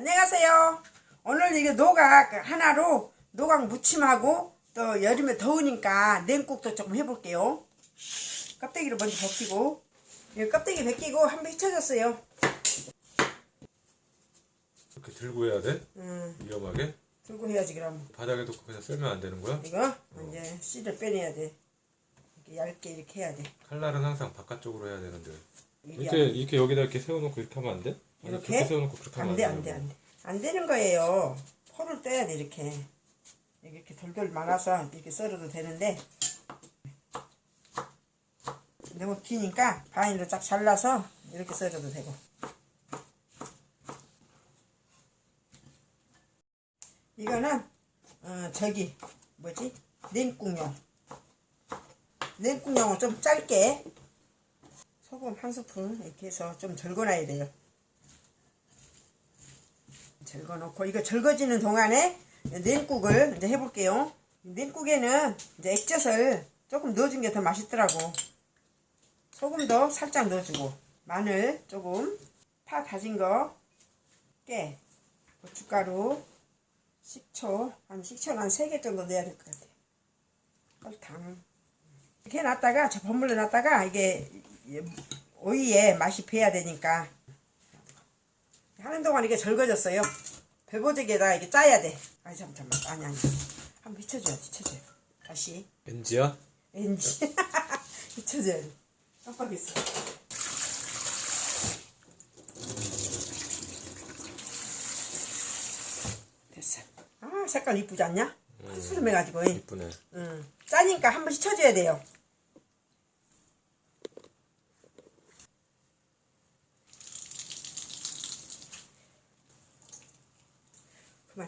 안녕하세요. 오늘 이게 노각 하나로 노각 무침하고 또 여름에 더우니까 냉국도 조금 해볼게요. 껍데기를 먼저 벗기고 이 껍데기 벗기고 한 번 휘쳐졌어요. 이렇게 들고 해야 돼? 음, 위험하게? 들고 해야지 그럼. 바닥에 놓고 그냥 썰면 안 되는 거야? 이거 이제 씨를 빼내야 돼. 이렇게 얇게 이렇게 해야 돼. 칼날은 항상 바깥쪽으로 해야 되는데 이렇게 이렇게 여기다 이렇게 세워놓고 이렇게 하면 안 돼? 이렇게? 세워놓고 그렇게 하면 안 돼, 안 돼, 되는 안 돼. 안 되는 거예요. 포를 떼야 돼, 이렇게. 이렇게 돌돌 말아서 이렇게 썰어도 되는데. 너무 기니까 바늘로 쫙 잘라서 이렇게 썰어도 되고. 이거는, 어, 저기, 뭐지? 냉국용. 냉국용은 좀 짧게 소금 한 스푼 이렇게 해서 좀 절거놔야 돼요. 절거놓고 이거 절거지는 동안에 냉국을 이제 해볼게요. 냉국에는 이제 액젓을 조금 넣어준 게 더 맛있더라고. 소금도 살짝 넣어주고 마늘 조금 파 다진 거 깨, 고춧가루, 식초 한 식초는 한 3개 정도 넣어야 될 것 같아요. 설탕 이렇게 놨다가 저 버물러 놨다가 이게 오이에 맛이 배야 되니까 하는 동안 이게 절거졌어요. 배보제기에다 이렇게 짜야 돼. 아니 잠깐만 아니 아니 한번 비춰줘야 비춰줘야 다시 NG야? 왠지 비춰줘야 돼. 깜빡했어. 됐어. 아 색깔 이쁘지 않냐? 수름해가지고. 이쁘네 응. 짜니까 한 번씩 쳐줘야 돼요.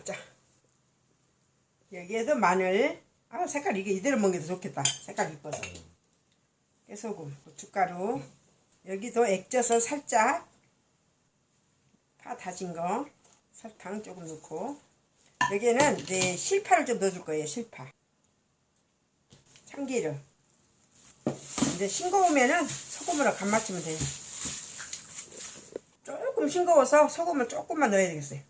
짜. 여기에도 마늘. 아 색깔 이게 이대로 먹는 게 더 좋겠다. 색깔 이뻐서. 깨소금, 고춧가루. 여기도 액젓을 살짝. 파 다진 거. 설탕 조금 넣고. 여기에는 이제 실파를 좀 넣어줄 거예요. 실파. 참기름. 이제 싱거우면은 소금으로 간 맞추면 돼요. 조금 싱거워서 소금을 조금만 넣어야 되겠어요.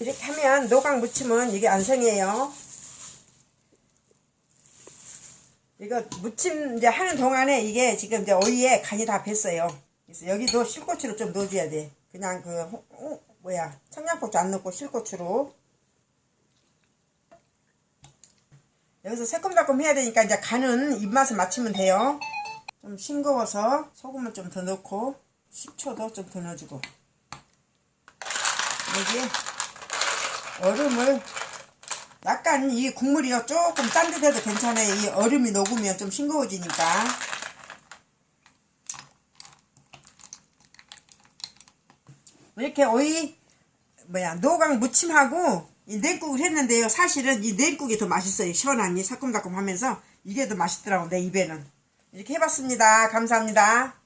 이렇게 하면 노각 무침은 이게 안성이에요. 이거 무침 이제 하는 동안에 이게 지금 이제 오이에 간이 다 뱄어요. 그래서 여기도 실고추를 좀 넣어줘야 돼. 그냥 그, 호- 호- 뭐야, 청양고추 안 넣고 실고추로. 여기서 새콤달콤 해야 되니까 이제 간은 입맛에 맞추면 돼요. 좀 싱거워서 소금을 좀 더 넣고 식초도 좀 더 넣어주고 여기 얼음을 약간 이 국물이요 조금 짠 듯해도 괜찮아요. 이 얼음이 녹으면 좀 싱거워지니까 이렇게 오이 뭐야 노각 무침하고 이 냉국을 했는데요. 사실은 이 냉국이 더 맛있어요. 시원하니 새콤달콤하면서 이게 더 맛있더라고 내 입에는. 이렇게 해봤습니다. 감사합니다.